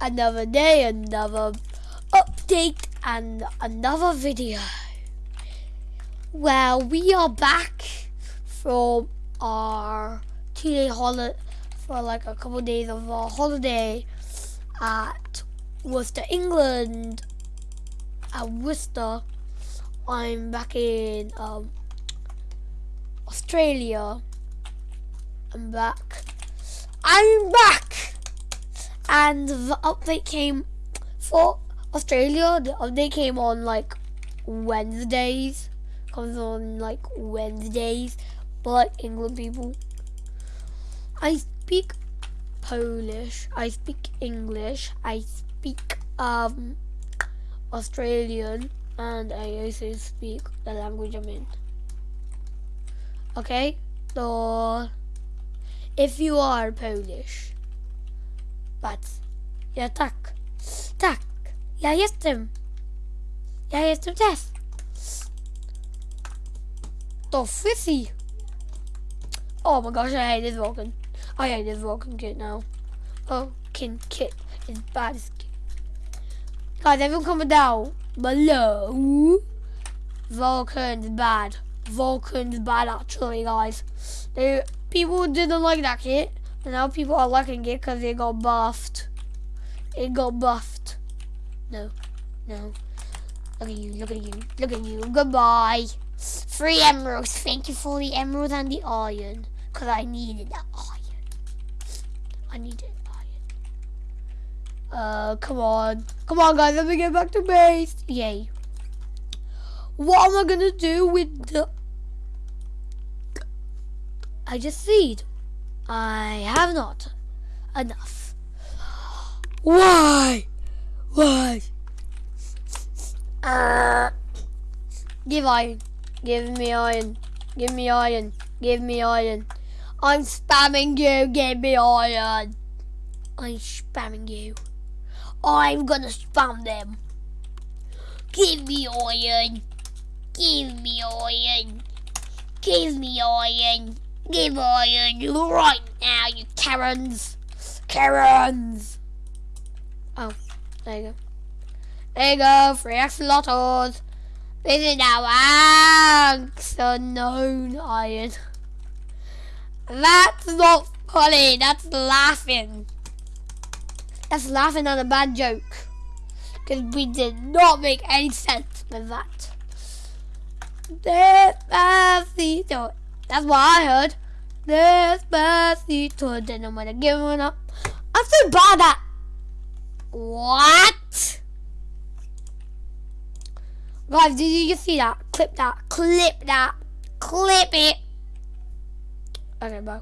another day, another update, and another video. Well, we are back from our two-day holiday, for like a couple of days of our holiday at Worcester, England. At Worcester, I'm back in um, Australia. I'm back. I'm back! And the update came for Australia. The update came on like Wednesdays. Comes on like Wednesdays. But England people. I speak Polish. I speak English. I speak um Australian and I also speak the language I'm in. Okay, so if you are Polish, but ja tak, tak, ja jestem, ja jestem też. To fizzy. Oh my gosh, I hate this Vulcan. I hate this Vulcan kit now. Vulcan kit is bad as kit. Guys, everyone comment down below. Vulcan's bad. Vulcan's bad actually, guys. They people didn't like that kit, and now people are liking it because it got buffed. It got buffed. No, no. Look at you, look at you, look at you. Goodbye. Three emeralds. Thank you for the emerald and the iron. Because I needed that iron. I needed iron. Uh, come on. Come on, guys. Let me get back to base. Yay. What am I going to do with the I just see I have not enough. Why? Why? Uh, give iron. Give me iron. Give me iron. Give me iron. I'm spamming you. Give me iron. I'm spamming you. I'm gonna spam them. Give me iron. Give me iron. Give me iron. Give iron right now, you Karens. Karens. Oh, there you go. There you go, free axolotls. This is now Unknown Iron. That's not funny, that's laughing. That's laughing at a bad joke. Because we did not make any sense with that. Despacito. That's what I heard. Despacito, then I'm gonna give one up. I'm so bad at. What? Guys, did you see that? Clip that. Clip that. Clip it. Okay, bye.